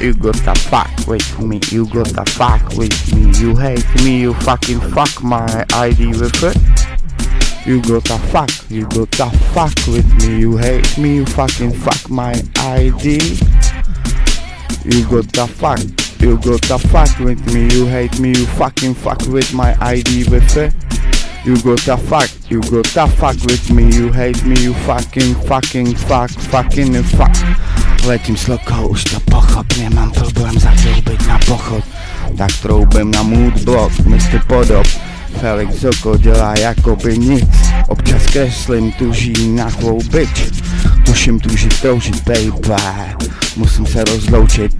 You gotta fuck with me, you gotta fuck with me. You hate me, you fucking fuck my ID with it. You gotta fuck, you gotta fuck with me. You hate me, you fucking fuck my ID. You gotta fuck, you gotta fuck with me. You hate me, you fucking fuck with my ID with it. You gotta fuck, you gotta fuck with me. You hate me, you fucking fucking fuck, fucking fuck. Letím s lokou, už to pochop, nemám problém zatroubit na pochod Tak troubím na mood block, Mr. Podob Felix Zoko dělá jakoby nic Občas kreslím, tuží na bitch Tuším tužit, troužit, baby Musím se rozloučit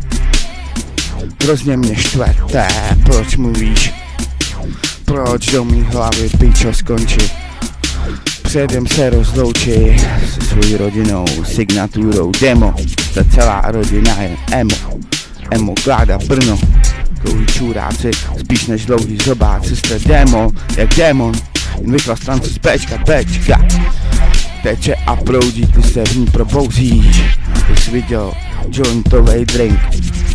Hrozně mě štvete, proč mluvíš? Proč do mý hlavy pičo skončit? Předem se rozloučí se svojí rodinou, signaturou demo. Ta celá rodina je emo, emo kláda Brno. Dlouhý čuráci, spíš než dlouhý zobáci Jste demo, jak démon, jen vychla stance z Bčka, Bčka. Teče a proudí, ty se v ní probouzíš. Jsi viděl jointovej drink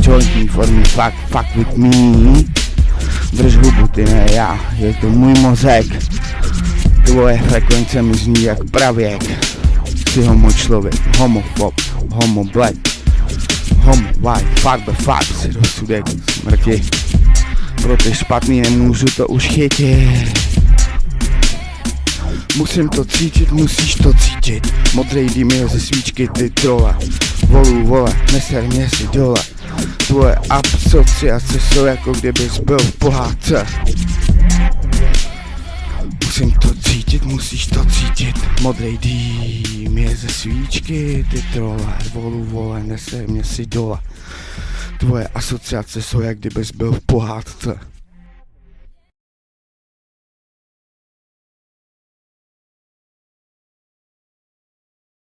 Jointní formy, fuck, fuck with me Drž hubu, ty ne já, je to můj mozek. Tvoje frekvence mi zní jak pravěk. Jsi homo člověk, homofob, homo black. Homo white, farbe, farb, si rozsudek smrti. Pro ty špatný nemůžu to už chytit. Musím to cítit, musíš to cítit. Modrej dým je ze svíčky, ty trole Volu, vole, neser mě si dole Tvoje asociace jsou jako kdybys byl v pohádce. Musím to cítit, musíš to cítit. Modrej dým je ze svíčky, ty trole Volu, vole, neser mě si dole. Tvoje asociace jsou jak kdybys byl v pohádce